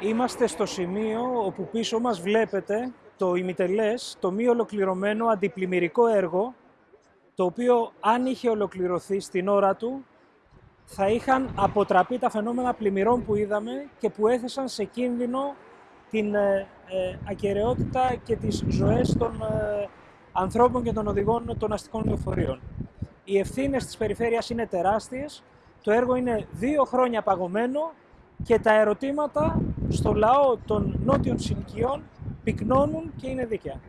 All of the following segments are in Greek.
Είμαστε στο σημείο όπου πίσω μας βλέπετε το ημιτελές, το μη ολοκληρωμένο αντιπλημμυρικό έργο, το οποίο αν είχε ολοκληρωθεί στην ώρα του, θα είχαν αποτραπεί τα φαινόμενα πλημμυρών που είδαμε και που έθεσαν σε κίνδυνο την ε, ε ακαιρεότητα και τις ζωές των ε, ανθρώπων και των οδηγών των αστικών λεωφορείων. Οι ευθύνες της περιφέρειας είναι τεράστιες, το έργο είναι δύο χρόνια παγωμένο και τα ερωτήματα στο λαό των νότιων συνοικιών πυκνώνουν και είναι δίκαια.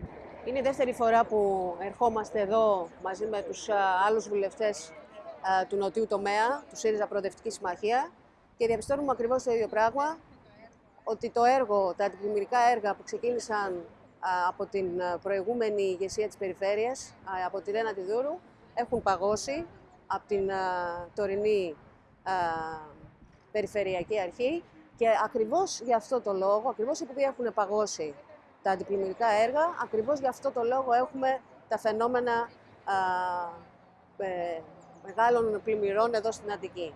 Είναι η δεύτερη φορά που ερχόμαστε εδώ μαζί με τους άλλους βουλευτές του νοτιού τομέα, του ΣΥΡΙΖΑ Προοδευτικής Συμμαχία και διαπιστώνουμε ακριβώς το ίδιο πράγμα, ότι το έργο, τα αντιπλημμυρικά έργα που ξεκίνησαν από την προηγούμενη ηγεσία της περιφέρειας, από τη Ρένα Τιδούρου, έχουν παγώσει από την τωρινή Περιφερειακή Αρχή και ακριβώς για αυτό το λόγο, ακριβώς επειδή έχουν παγώσει τα αντιπλημμυρικά έργα, ακριβώς για αυτό το λόγο έχουμε τα φαινόμενα α, ε, μεγάλων πλημμυρών εδώ στην Αττική.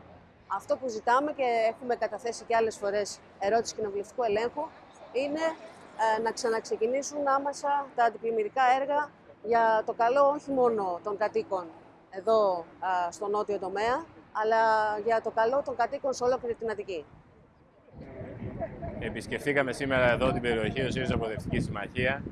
Αυτό που ζητάμε και έχουμε καταθέσει και άλλες φορές ερώτηση κοινοβουλευτικού ελέγχου είναι ε, να ξαναξεκινήσουν άμεσα τα αντιπλημμυρικά έργα για το καλό όχι μόνο των κατοίκων εδώ στο νότιο τομέα, αλλά για το καλό των κατοίκων σε ολόκληρη την Αττική. Επισκεφθήκαμε σήμερα εδώ την περιοχή του ΣΥΡΙΖΑ Προοδευτική Συμμαχία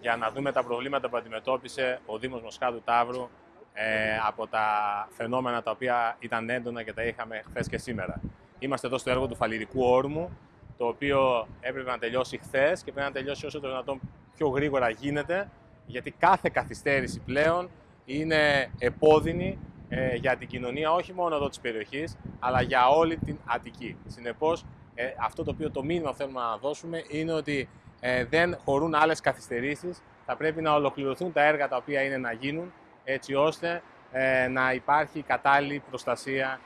για να δούμε τα προβλήματα που αντιμετώπισε ο Δήμος Μοσχάτου Ταύρου ε, από τα φαινόμενα τα οποία ήταν έντονα και τα είχαμε χθες και σήμερα. Είμαστε εδώ στο έργο του Φαλυρικού Όρμου, το οποίο έπρεπε να τελειώσει χθες και πρέπει να τελειώσει όσο το δυνατόν πιο γρήγορα γίνεται, γιατί κάθε καθυστέρηση πλέον είναι επώδυνη ε, για την κοινωνία όχι μόνο εδώ της περιοχής, αλλά για όλη την Αττική. Συνεπώς, ε, αυτό το οποίο το μήνυμα θέλουμε να δώσουμε είναι ότι ε, δεν χωρούν άλλες καθυστερήσεις, θα πρέπει να ολοκληρωθούν τα έργα τα οποία είναι να γίνουν, έτσι ώστε ε, να υπάρχει κατάλληλη προστασία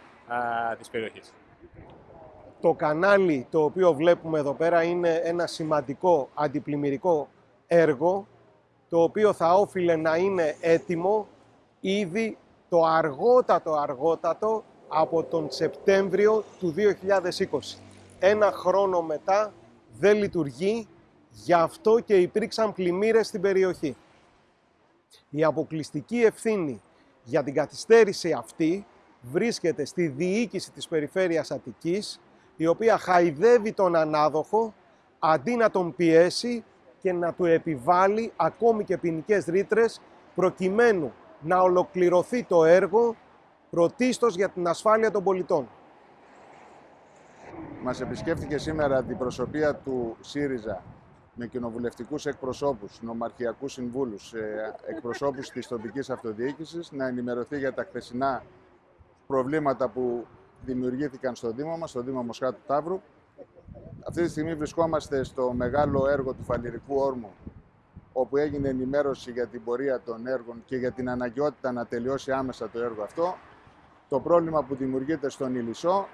ε, της περιοχής. Το κανάλι το οποίο βλέπουμε εδώ πέρα είναι ένα σημαντικό αντιπλημμυρικό έργο το οποίο θα όφιλε να είναι έτοιμο ήδη το αργότατο αργότατο από τον Σεπτέμβριο του 2020. Ένα χρόνο μετά δεν λειτουργεί, γι' αυτό και υπήρξαν πλημμύρες στην περιοχή. Η αποκλειστική ευθύνη για την καθυστέρηση αυτή βρίσκεται στη διοίκηση της Περιφέρειας Αττικής, η οποία χαϊδεύει τον ανάδοχο αντί να τον πιέσει και να του επιβάλλει ακόμη και ποινικές ρήτρες προκειμένου να ολοκληρωθεί το έργο πρωτίστως για την ασφάλεια των πολιτών. Μας επισκέφθηκε σήμερα την προσωπία του ΣΥΡΙΖΑ με κοινοβουλευτικούς εκπροσώπους, νομαρχιακούς συμβούλους, ε, εκπροσώπους της τοπικής αυτοδιοίκησης να ενημερωθεί για τα χθεσινά προβλήματα που δημιουργήθηκαν στο Δήμο μας, στο Δήμο Μοσχάτου Ταύρου. Αυτή τη στιγμή βρισκόμαστε στο μεγάλο έργο του Φαλυρικού Όρμου όπου έγινε ενημέρωση για την πορεία των έργων και για την αναγκαιότητα να τελειώσει άμεσα το έργο αυτό. Το πρόβλημα που δημιουργείται στον Ηλισσό,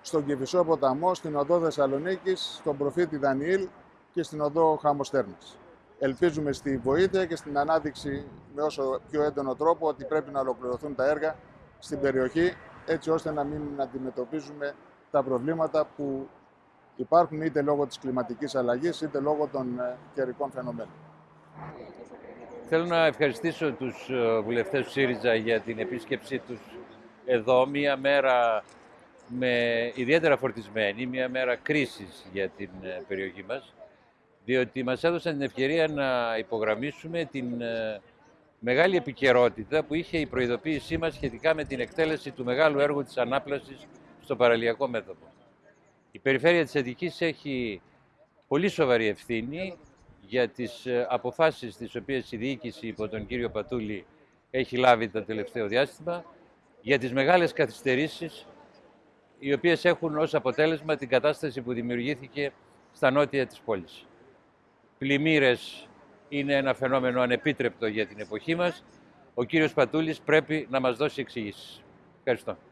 στον Κηφισό ποταμό, στην οδό Θεσσαλονίκης, στον προφήτη Δανιήλ και στην οδό Χαμοστέρνας. Ελπίζουμε στη βοήθεια και στην ανάδειξη με όσο πιο έντονο τρόπο ότι πρέπει να ολοκληρωθούν τα έργα στην περιοχή έτσι ώστε να μην αντιμετωπίζουμε τα προβλήματα που υπάρχουν είτε λόγω της κλιματικής αλλαγής είτε λόγω των ε, καιρικών φαινομένων. Θέλω να ευχαριστήσω τους ε, βουλευτές του ΣΥΡΙΖΑ για την επίσκεψή τους εδώ, μία μέρα με ιδιαίτερα φορτισμένη, μία μέρα κρίσης για την ε, περιοχή μας, διότι μας έδωσαν την ευκαιρία να υπογραμμίσουμε την μεγάλη επικαιρότητα που είχε η προειδοποίησή μας σχετικά με την εκτέλεση του μεγάλου έργου της ανάπλασης στο παραλιακό μέτωπο. Η Περιφέρεια της Αττικής έχει πολύ σοβαρή ευθύνη για τις ε, αποφάσεις τις οποίες η διοίκηση υπό τον κύριο Πατούλη έχει λάβει το τελευταίο διάστημα, για τις μεγάλες καθυστερήσεις οι οποίες έχουν ως αποτέλεσμα την κατάσταση που δημιουργήθηκε στα νότια της πόλης. Πλημμύρες είναι ένα φαινόμενο ανεπίτρεπτο για την εποχή μας. Ο κύριος Πατούλης πρέπει να μας δώσει εξηγήσεις. Ευχαριστώ.